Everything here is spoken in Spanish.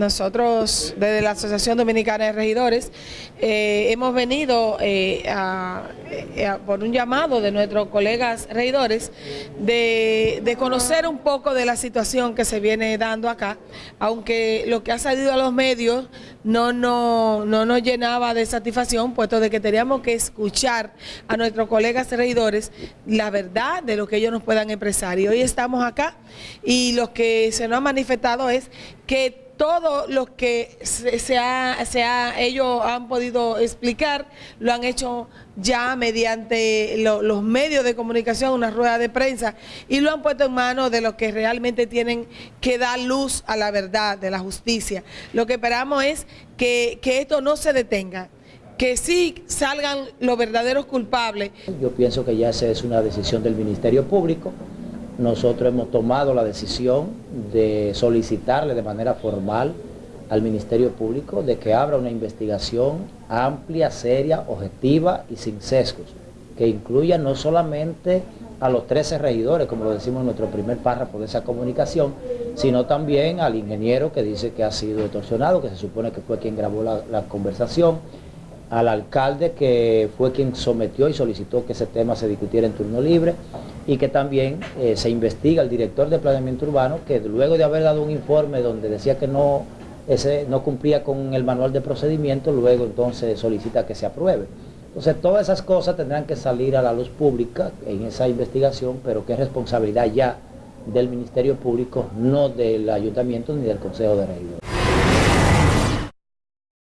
Nosotros desde la Asociación Dominicana de Regidores eh, hemos venido eh, eh, por un llamado de nuestros colegas regidores de, conocer un poco de la situación que se viene dando acá, aunque lo que ha salido a los medios no, no, no nos llenaba de satisfacción, puesto de que teníamos que escuchar a nuestros colegas regidores la verdad de lo que ellos nos puedan expresar. Y hoy estamos acá y lo que se nos ha manifestado es que todo lo que se, ha, ellos han podido explicar, lo han hecho ya mediante los medios de comunicación, una rueda de prensa, y lo han puesto en manos de los que realmente tienen que dar luz a la verdad, de la justicia. Lo que esperamos es que, que esto no se detenga, que sí salgan los verdaderos culpables. Yo pienso que ya es una decisión del Ministerio Público, nosotros hemos tomado la decisión de solicitarle de manera formal al Ministerio Público de que abra una investigación amplia, seria, objetiva y sin sesgos, que incluya no solamente a los 13 regidores, como lo decimos en nuestro primer párrafo de esa comunicación, sino también al ingeniero que dice que ha sido extorsionado, que se supone que fue quien grabó la, la conversación, al alcalde que fue quien sometió y solicitó que ese tema se discutiera en turno libre y que también eh, se investiga al director de planeamiento urbano que luego de haber dado un informe donde decía que no, ese, no cumplía con el manual de procedimiento, luego entonces solicita que se apruebe. Entonces todas esas cosas tendrán que salir a la luz pública en esa investigación, pero que es responsabilidad ya del Ministerio Público, no del Ayuntamiento ni del Consejo de Regidores.